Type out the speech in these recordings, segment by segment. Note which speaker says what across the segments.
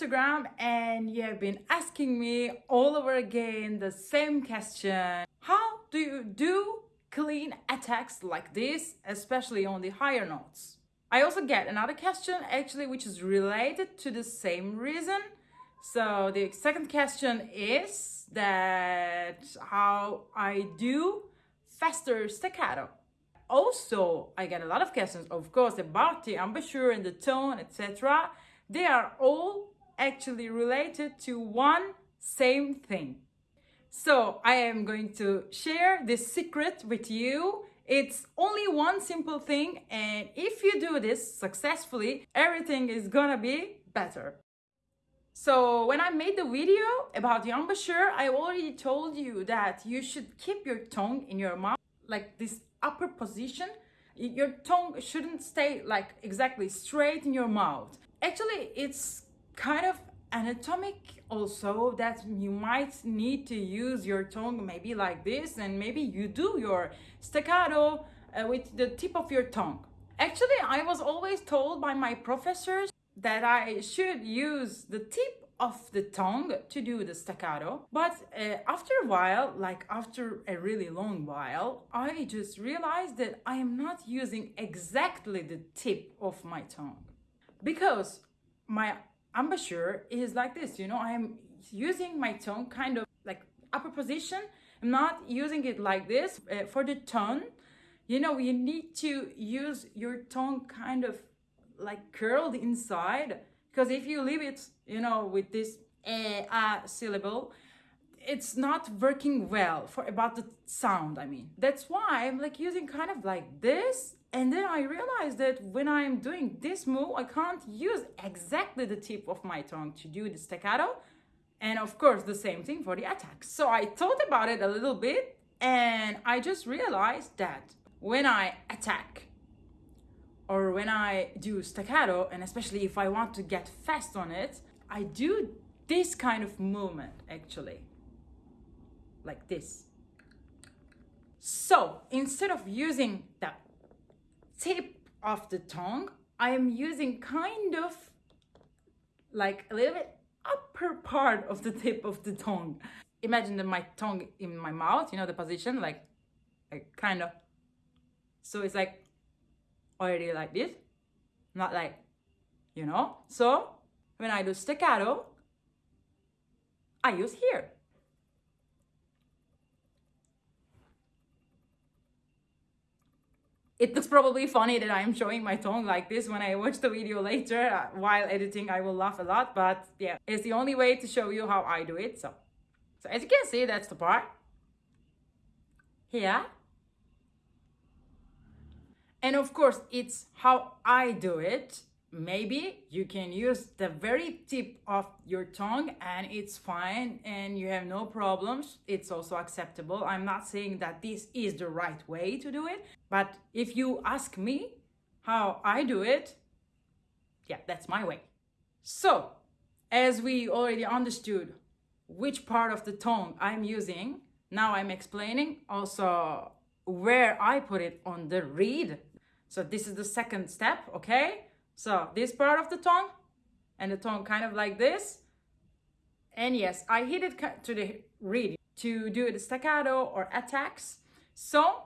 Speaker 1: Instagram and you have been asking me all over again the same question. How do you do clean attacks like this, especially on the higher notes? I also get another question actually which is related to the same reason. So the second question is that how I do faster staccato. Also, I get a lot of questions, of course, about the embouchure and the tone, etc. They are all actually related to one same thing. So I am going to share this secret with you it's only one simple thing and if you do this successfully, everything is gonna be better. So when I made the video about the embouchure, I already told you that you should keep your tongue in your mouth, like this upper position. Your tongue shouldn't stay like exactly straight in your mouth. Actually, it's kind of anatomic also that you might need to use your tongue maybe like this and maybe you do your staccato uh, with the tip of your tongue. Actually, I was always told by my professors that I should use the tip of the tongue to do the staccato. But uh, after a while, like after a really long while, I just realized that I am not using exactly the tip of my tongue because my embouchure is like this, you know, I'm using my tongue kind of like upper position. I'm not using it like this. Uh, for the tone, you know, you need to use your tongue kind of like curled inside because if you leave it, you know, with this eh, uh, syllable, it's not working well for about the sound, I mean. That's why I'm like using kind of like this and then I realized that when I'm doing this move, I can't use exactly the tip of my tongue to do the staccato. And of course, the same thing for the attack. So I thought about it a little bit and I just realized that when I attack or when I do staccato, and especially if I want to get fast on it, I do this kind of movement actually, like this. So instead of using the tip of the tongue, I am using kind of like a little bit upper part of the tip of the tongue. Imagine that my tongue in my mouth, you know, the position, like, like kind of. So it's like already like this, not like, you know. So when I do staccato, I use here. It looks probably funny that I'm showing my tongue like this when I watch the video later uh, while editing I will laugh a lot but yeah it's the only way to show you how I do it so. So as you can see that's the part. Here. And of course it's how I do it maybe you can use the very tip of your tongue and it's fine and you have no problems. It's also acceptable. I'm not saying that this is the right way to do it but if you ask me how i do it yeah that's my way. So as we already understood which part of the tongue i'm using now i'm explaining also where i put it on the reed so this is the second step okay so this part of the tongue and the tongue kind of like this. And yes, I hit it to the reed to do the staccato or attacks. So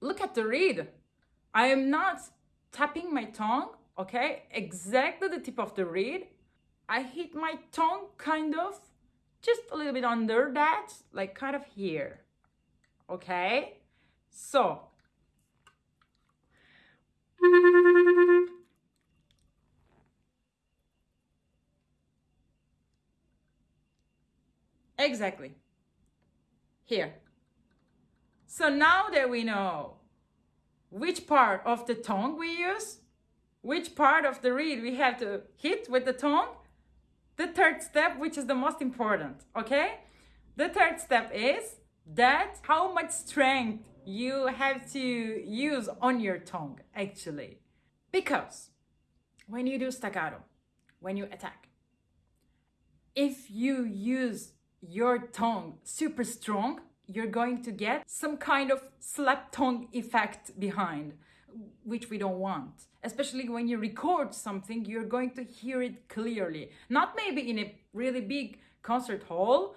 Speaker 1: look at the reed. I am not tapping my tongue, okay? Exactly the tip of the reed. I hit my tongue kind of just a little bit under that, like kind of here, okay? So Exactly. Here. So now that we know which part of the tongue we use, which part of the reed we have to hit with the tongue, the third step, which is the most important, okay? The third step is that how much strength you have to use on your tongue, actually. Because when you do staccato, when you attack, if you use your tongue super strong, you're going to get some kind of slap tongue effect behind. which we don't want. Especially when you record something, you're going to hear it clearly. Not maybe in a really big concert hall,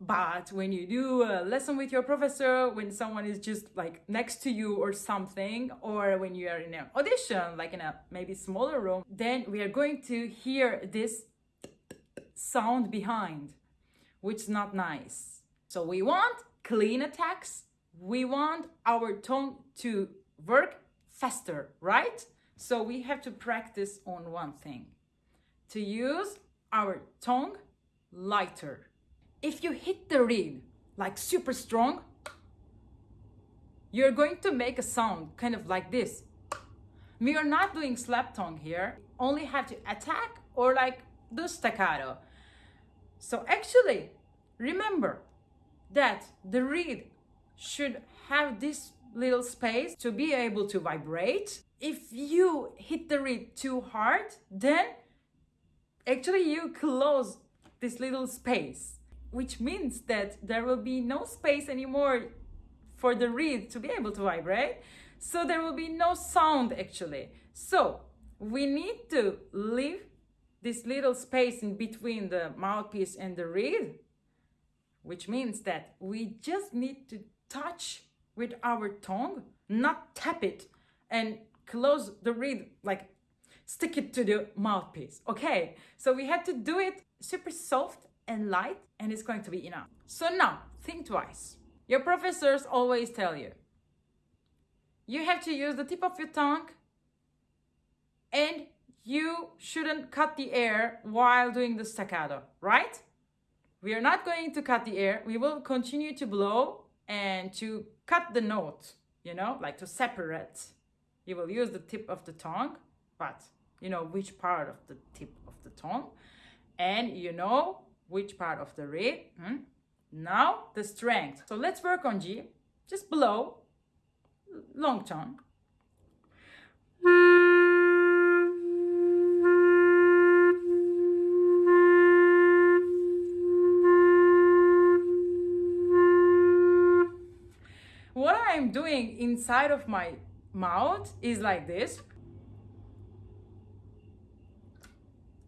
Speaker 1: but when you do a lesson with your professor, when someone is just like next to you or something, or when you are in an audition, like in a maybe smaller room, then we are going to hear this sound behind, which is not nice. So we want clean attacks. We want our tongue to work faster, right? So we have to practice on one thing to use our tongue lighter. If you hit the reed like super strong, you're going to make a sound kind of like this. We are not doing slap tongue here, only have to attack or like do staccato. So actually, remember that the reed should have this little space to be able to vibrate. If you hit the reed too hard, then actually you close this little space, which means that there will be no space anymore for the reed to be able to vibrate. So there will be no sound actually. So we need to leave this little space in between the mouthpiece and the reed, which means that we just need to touch with our tongue, not tap it and close the reed, like stick it to the mouthpiece. Okay, so we had to do it super soft and light and it's going to be enough. So now, think twice. Your professors always tell you, you have to use the tip of your tongue and you shouldn't cut the air while doing the staccato, right? We are not going to cut the air. We will continue to blow and to cut the note, you know, like to separate. You will use the tip of the tongue, but you know which part of the tip of the tongue, and you know which part of the rib. Hmm? Now the strength. So let's work on G. Just blow, long tongue. I'm doing inside of my mouth is like this.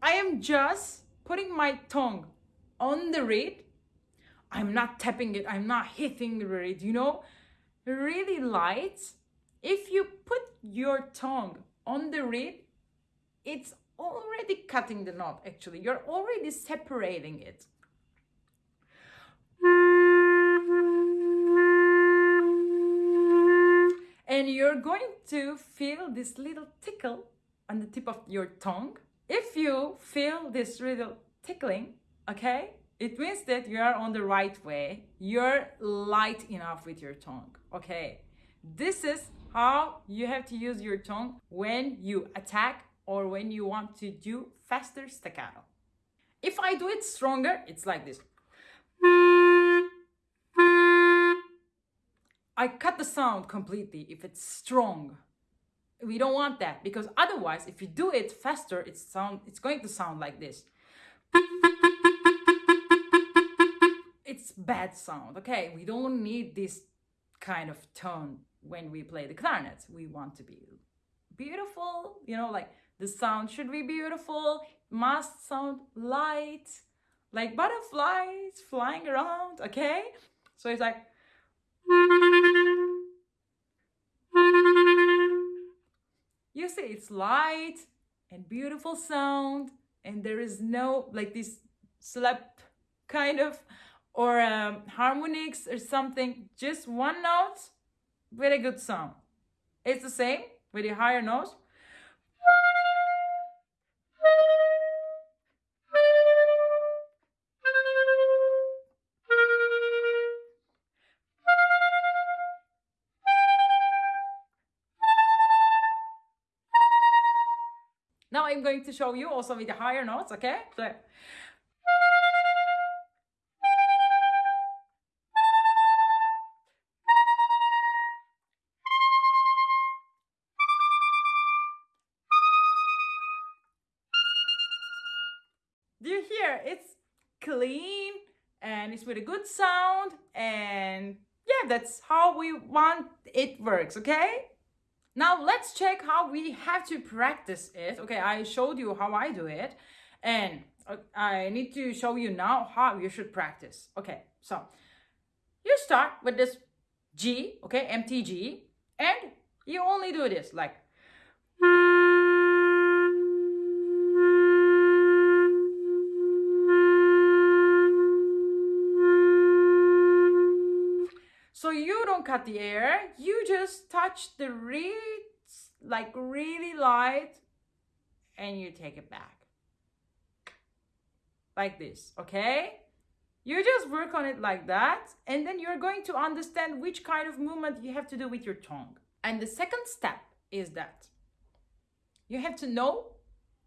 Speaker 1: I am just putting my tongue on the reed. I'm not tapping it, I'm not hitting the reed, you know? Really light. If you put your tongue on the reed, it's already cutting the knot actually. You're already separating it. And you're going to feel this little tickle on the tip of your tongue. If you feel this little tickling, okay, it means that you are on the right way. You're light enough with your tongue, okay? This is how you have to use your tongue when you attack or when you want to do faster staccato. If I do it stronger, it's like this. I cut the sound completely if it's strong. We don't want that because otherwise, if you do it faster, it's sound it's going to sound like this. It's bad sound. Okay, we don't need this kind of tone when we play the clarinet. We want to be beautiful, you know, like the sound should be beautiful, must sound light, like butterflies flying around, okay? So it's like you see, it's light and beautiful sound, and there is no like this slap kind of or um, harmonics or something. Just one note, very good sound. It's the same with the higher notes. I'm going to show you also with the higher notes, okay? So, Do you hear? It's clean and it's with a good sound and yeah, that's how we want it works, okay? Now let's check how we have to practice it. Okay, I showed you how I do it and uh, I need to show you now how you should practice. Okay, so you start with this G, okay, MTG, and you only do this like So you don't cut the air, you just touch the reeds like really light and you take it back. Like this, okay? You just work on it like that and then you're going to understand which kind of movement you have to do with your tongue. And the second step is that you have to know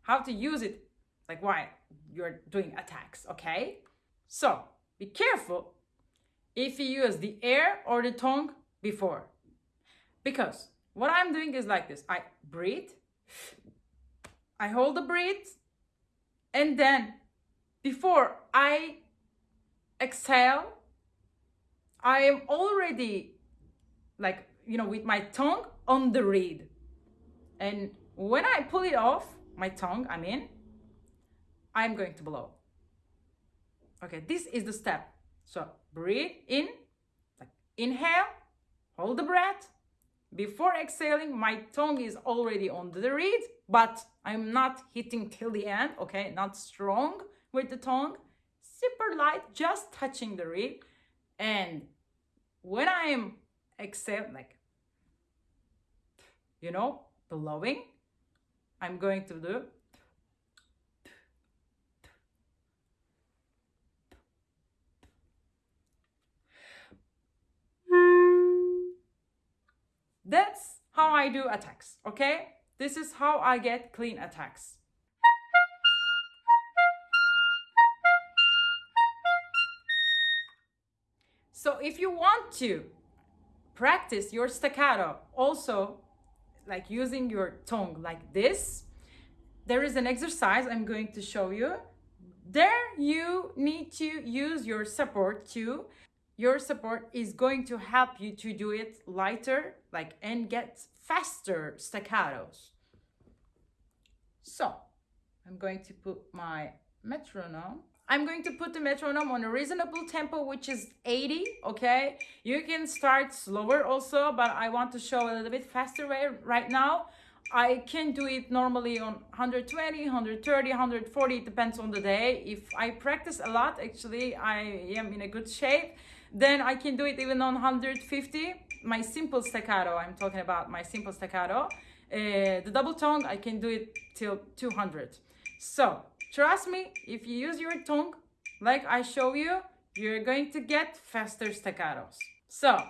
Speaker 1: how to use it, like why you're doing attacks, okay? So be careful if you use the air or the tongue before. Because what I'm doing is like this. I breathe, I hold the breath, and then before I exhale, I am already like, you know, with my tongue on the reed. And when I pull it off, my tongue, I mean, I'm going to blow. Okay, this is the step. So breathe in, like inhale, hold the breath. Before exhaling, my tongue is already on the reed, but I'm not hitting till the end, okay? Not strong with the tongue, super light, just touching the reed. And when I am exhale, like, you know, blowing, I'm going to do I do attacks, okay? This is how I get clean attacks. So if you want to practice your staccato also like using your tongue like this, there is an exercise I'm going to show you. There you need to use your support to your support is going to help you to do it lighter like and get faster staccatos so i'm going to put my metronome i'm going to put the metronome on a reasonable tempo which is 80 okay you can start slower also but i want to show a little bit faster way right now I can do it normally on 120, 130, 140, it depends on the day. If I practice a lot, actually, I am in a good shape. Then I can do it even on 150. My simple staccato, I'm talking about my simple staccato. Uh, the double tongue, I can do it till 200. So trust me, if you use your tongue, like I show you, you're going to get faster staccatos. So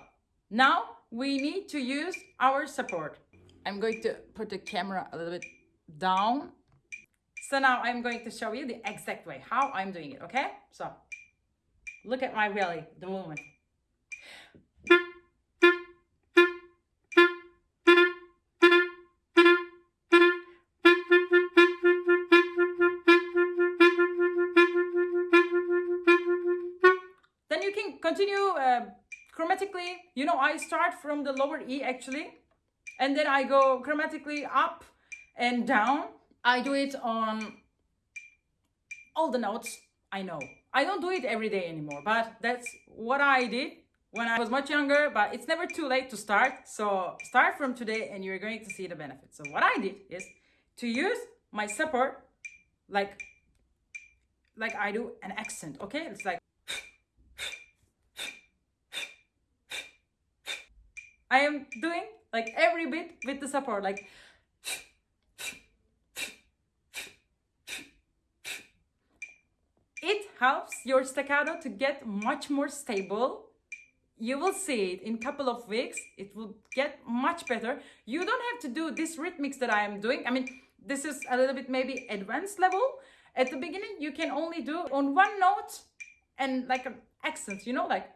Speaker 1: now we need to use our support. I'm going to put the camera a little bit down. So now I'm going to show you the exact way how I'm doing it, okay? So Look at my belly, the movement. Then you can continue uh, chromatically. You know, I start from the lower E actually, and then I go chromatically up and down. I do it on all the notes I know. I don't do it every day anymore, but that's what I did when I was much younger, but it's never too late to start. So start from today and you're going to see the benefits. So what I did is to use my support like like I do an accent, okay? It's like I am doing like every bit with the support like It helps your staccato to get much more stable. You will see it in couple of weeks. It will get much better. You don't have to do this rhythmics that I am doing. I mean, this is a little bit maybe advanced level. At the beginning, you can only do on one note and like an accent, you know, like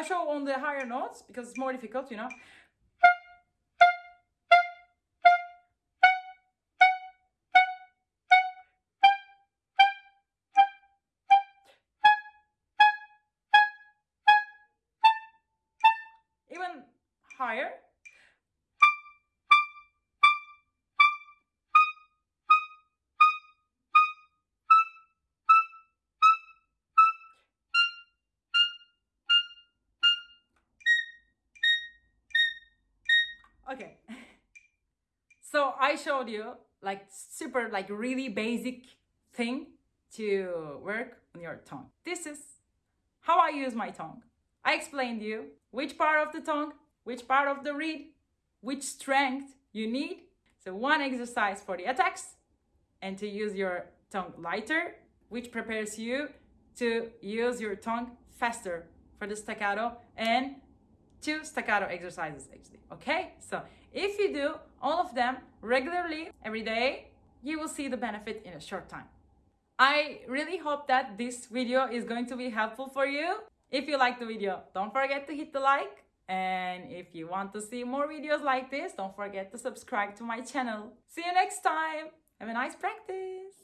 Speaker 1: I show on the higher notes because it's more difficult, you know. Even higher. Okay. So i showed you like super like really basic thing to work on your tongue. This is how i use my tongue. I explained you which part of the tongue which part of the reed which strength you need. So one exercise for the attacks and to use your tongue lighter which prepares you to use your tongue faster for the staccato and two staccato exercises actually okay? So if you do all of them regularly every day you will see the benefit in a short time. I really hope that this video is going to be helpful for you. If you like the video don't forget to hit the like. And if you want to see more videos like this don't forget to subscribe to my channel. See you next time. Have a nice practice